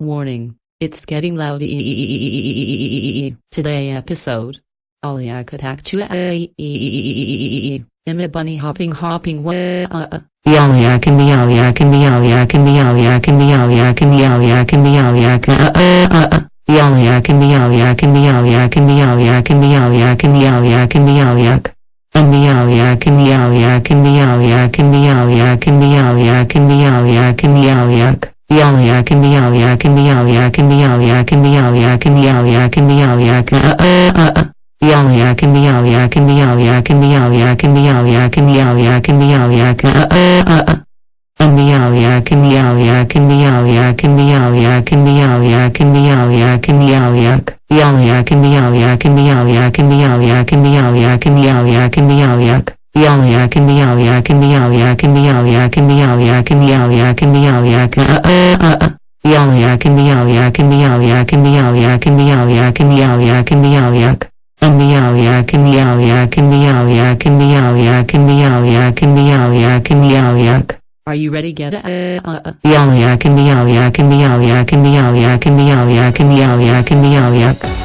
Warning, it's getting loud. Today episode. Aliak attack to Emma bunny hopping hopping way. The Aliak and the Aliak and the Aliak and the Aliak and the Aliak and the Aliak and the Aliak uh uh uh uh the Aliak and the Aliak and the Aliak and the Aliak and the Aliak and the Aliak and the Aliak and the Aliak and the Aliak and the Aliak and the Aliak and the Aliak yak in the al yak in the al yak in the al yak in the al yak in the al yak in the al yak uh uh uh uh Yal yak in the al yak in the al yak in the al yak in the al yak in the al yak in the al yak uh uh uh uh in the al yak in the al yak in the al yak in the al yak in the al yak in the al yak in the al yak Yal yak in the al yak in the al yak in the al yak in the al yak in the al yak in the al yak Yal yak in the al yak in the al yak in the al yak in the al yak in the al yak in the al yak in the al yak uh uh uh mialjak en the en mialjak en mialjak en mialjak en mialjak. En mialjak en the en mialjak en mialjak en mialjak en mialjak en mialjak. Are you ready get a Mialjak en the en mialjak en mialjak en mialjak en mialjak en mialjak.